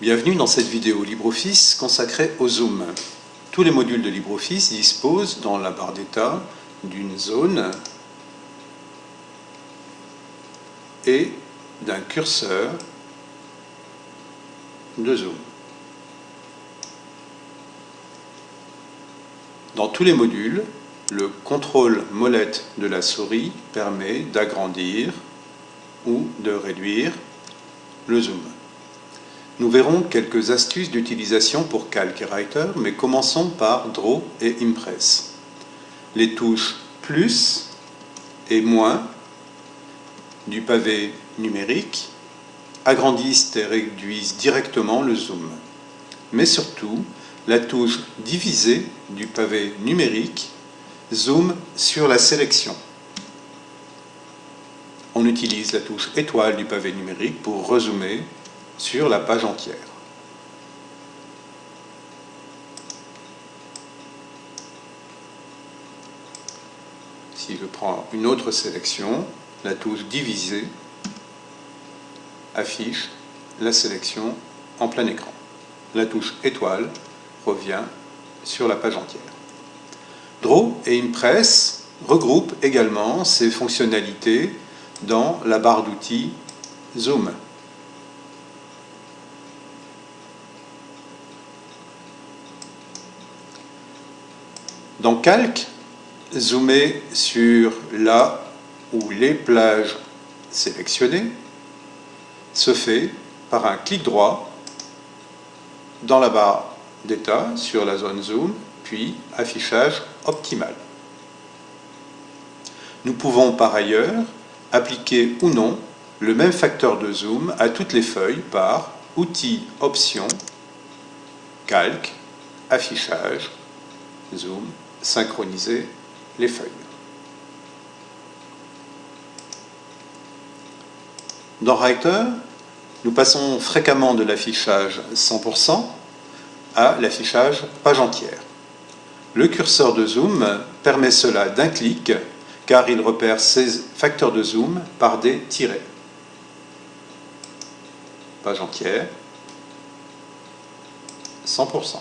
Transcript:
Bienvenue dans cette vidéo LibreOffice consacrée au zoom. Tous les modules de LibreOffice disposent dans la barre d'état d'une zone et d'un curseur de zoom. Dans tous les modules, le contrôle molette de la souris permet d'agrandir ou de réduire le zoom. Nous verrons quelques astuces d'utilisation pour Calc et Writer, mais commençons par Draw et Impress. Les touches plus et moins du pavé numérique agrandissent et réduisent directement le zoom. Mais surtout, la touche divisée du pavé numérique zoom sur la sélection. On utilise la touche étoile du pavé numérique pour rezoomer sur la page entière. Si je prends une autre sélection, la touche diviser affiche la sélection en plein écran. La touche étoile revient sur la page entière. Draw et Impress regroupent également ces fonctionnalités dans la barre d'outils Zoom. Dans Calc, zoomer sur la ou les plages sélectionnées se fait par un clic droit dans la barre d'état sur la zone zoom, puis affichage optimal. Nous pouvons par ailleurs appliquer ou non le même facteur de zoom à toutes les feuilles par Outils, Options, Calque, Affichage, Zoom, synchroniser les feuilles. Dans Writer, nous passons fréquemment de l'affichage 100% à l'affichage page entière. Le curseur de zoom permet cela d'un clic car il repère ces facteurs de zoom par des tirets. Page entière, 100%.